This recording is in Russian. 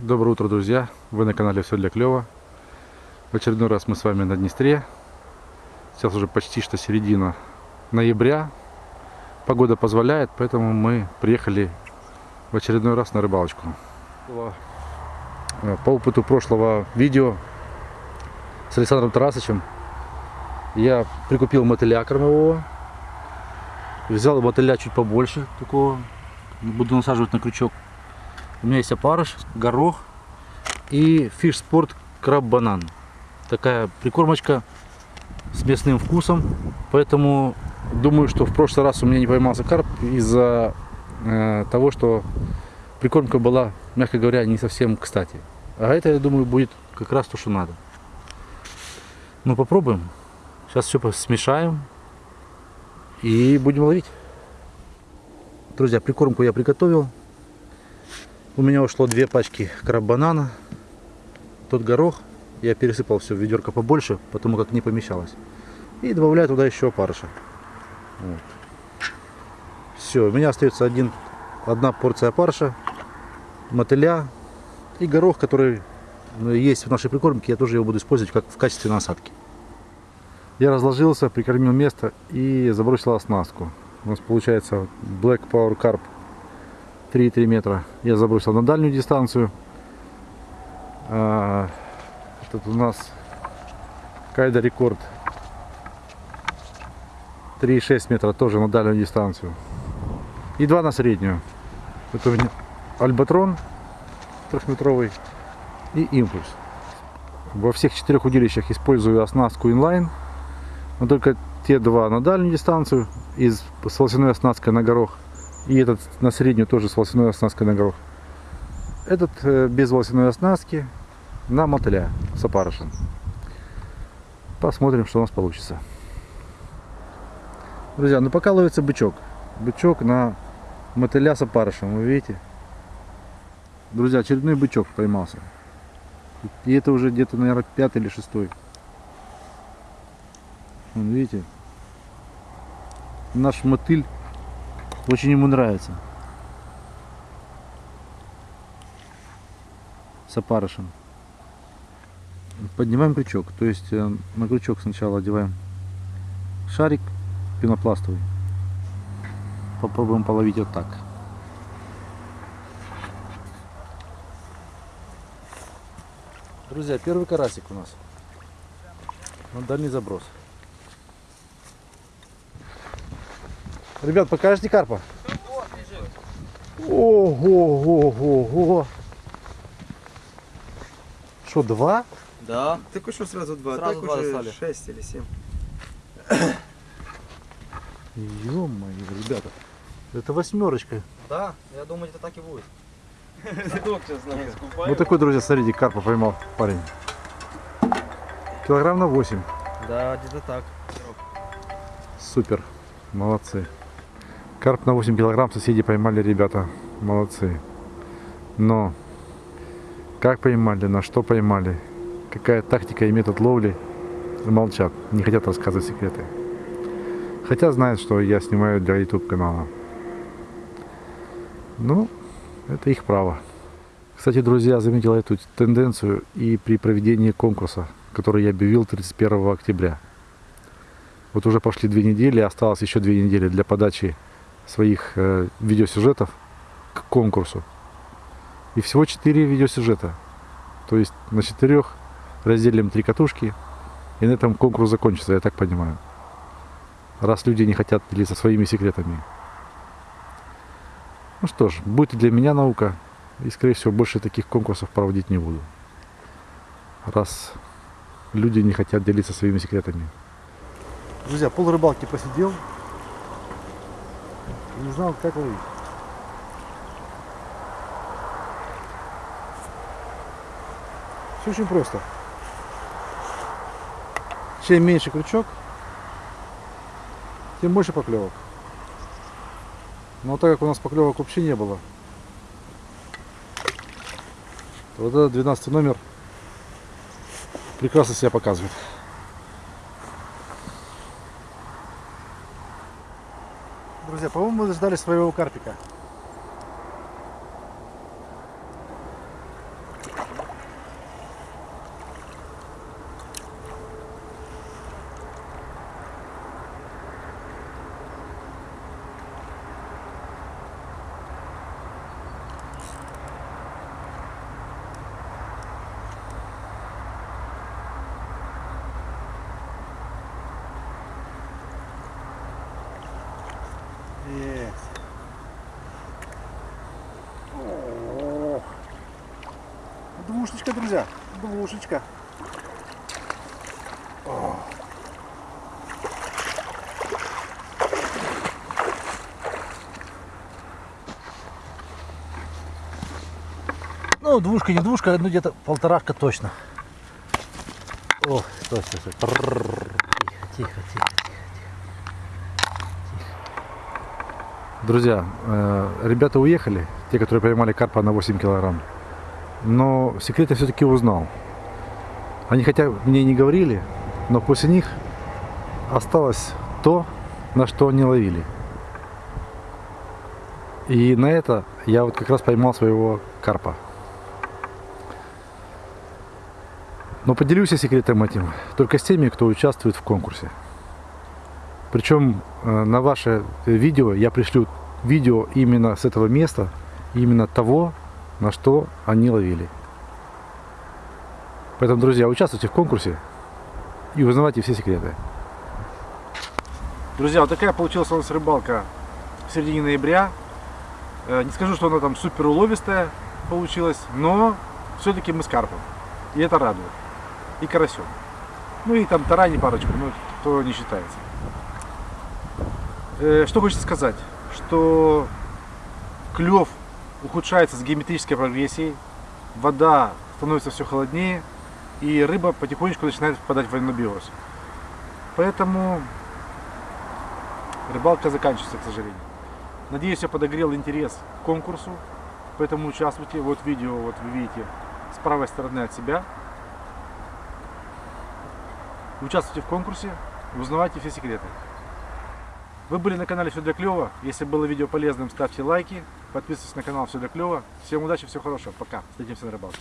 Доброе утро, друзья! Вы на канале Все для клёва. В очередной раз мы с вами на Днестре. Сейчас уже почти что середина ноября. Погода позволяет, поэтому мы приехали в очередной раз на рыбалочку. Э, По опыту прошлого видео с Александром Тарасовичем я прикупил мотыля кормового. Взял мотыля чуть побольше такого. Буду насаживать на крючок. У меня есть опарыш, горох и фиш спорт краб банан. Такая прикормочка с местным вкусом. Поэтому думаю, что в прошлый раз у меня не поймался карп из-за э, того, что прикормка была, мягко говоря, не совсем кстати. А это, я думаю, будет как раз то, что надо. Ну, попробуем. Сейчас все смешаем и будем ловить. Друзья, прикормку я приготовил. У меня ушло две пачки краб-банана. Тот горох я пересыпал все в ведерко побольше, потому как не помещалось. И добавляю туда еще опарыша. Вот. Все, у меня остается один, одна порция опарыша, мотыля и горох, который ну, есть в нашей прикормке. Я тоже его буду использовать как в качестве насадки. Я разложился, прикормил место и забросил оснастку. У нас получается Black Power Carp 3,3 метра. Я забросил на дальнюю дистанцию. А, Этот у нас Кайда рекорд 3,6 метра тоже на дальнюю дистанцию. И два на среднюю. Это у меня Альбатрон трехметровый и импульс. Во всех четырех удилищах использую оснастку инлайн. Но только те два на дальнюю дистанцию из, с волосяной оснасткой на горох. И этот на среднюю тоже с волосяной оснасткой на горох. Этот э, без волосяной оснастки на мотыля с опарышем. Посмотрим, что у нас получится. Друзья, ну пока ловится бычок. Бычок на мотыля с опарышем, вы видите? Друзья, очередной бычок поймался. И это уже где-то, наверное, пятый или шестой. Вон, видите? Наш мотыль очень ему нравится. С опарышем. Поднимаем крючок. То есть э, на крючок сначала одеваем шарик пенопластовый. Попробуем половить вот так. Друзья, первый карасик у нас. На дальний заброс. Ребят, покажите карпа. Ого, ого, ого. Что, два? Да. Так что сразу два, Сразу так два уже достали. шесть или семь. Ё-моё, ребята. Это восьмерочка. Да, я думаю, это так и будет. Вот такой, друзья, смотрите, карпа поймал парень. Килограмм на 8. Да, где-то так. Супер. Молодцы. Карп на 8 килограмм соседи поймали, ребята. Молодцы. Но как поймали, на что поймали, какая тактика и метод ловли, молчат. Не хотят рассказывать секреты. Хотя знают, что я снимаю для YouTube канала. Ну, это их право. Кстати, друзья, заметил эту тенденцию и при проведении конкурса, который я объявил 31 октября. Вот уже прошли две недели, осталось еще две недели для подачи своих э, видеосюжетов к конкурсу. И всего четыре видеосюжета. То есть на четырех разделим три катушки, и на этом конкурс закончится, я так понимаю. Раз люди не хотят делиться своими секретами. Ну что ж, будет и для меня наука. И, скорее всего, больше таких конкурсов проводить не буду. Раз люди не хотят делиться своими секретами. Друзья, пол рыбалки посидел. Не знал, как ловить. Все очень просто. Чем меньше крючок, тем больше поклевок. Но так как у нас поклевок вообще не было, то вот этот 12 номер прекрасно себя показывает. Друзья, по-моему, мы ждали своего карпика. Молодец. О -о -о. Двушечка, друзья. Двушечка. О. Ну, двушка, не двушка, ну где-то полторашка точно. О, стой, стой, стой. Тихо, тихо, тихо. Друзья, э, ребята уехали, те, которые поймали карпа на 8 килограмм. Но секрет я все-таки узнал. Они хотя мне не говорили, но после них осталось то, на что они ловили. И на это я вот как раз поймал своего карпа. Но поделюсь я секретом этим только с теми, кто участвует в конкурсе. Причем э, на ваше видео я пришлю видео именно с этого места, именно того, на что они ловили. Поэтому, друзья, участвуйте в конкурсе и узнавайте все секреты. Друзья, вот такая получилась у нас рыбалка в середине ноября. Э, Не скажу, что она там супер уловистая получилась, но все-таки мы с карпом. И это радует. И карасем. Ну и там тарани парочку, ну то не считается. Э, Что хочется сказать? Что клев ухудшается с геометрической прогрессией, вода становится все холоднее, и рыба потихонечку начинает впадать в анабиоз. Поэтому рыбалка заканчивается, к сожалению. Надеюсь, я подогрел интерес к конкурсу, поэтому участвуйте. Вот видео, вот вы видите, с правой стороны от себя. Участвуйте в конкурсе, узнавайте все секреты. Вы были на канале Все для клёва. Если было видео полезным, ставьте лайки, подписывайтесь на канал Все для клёва. Всем удачи, всего хорошего. Пока. Встретимся на рыбалке.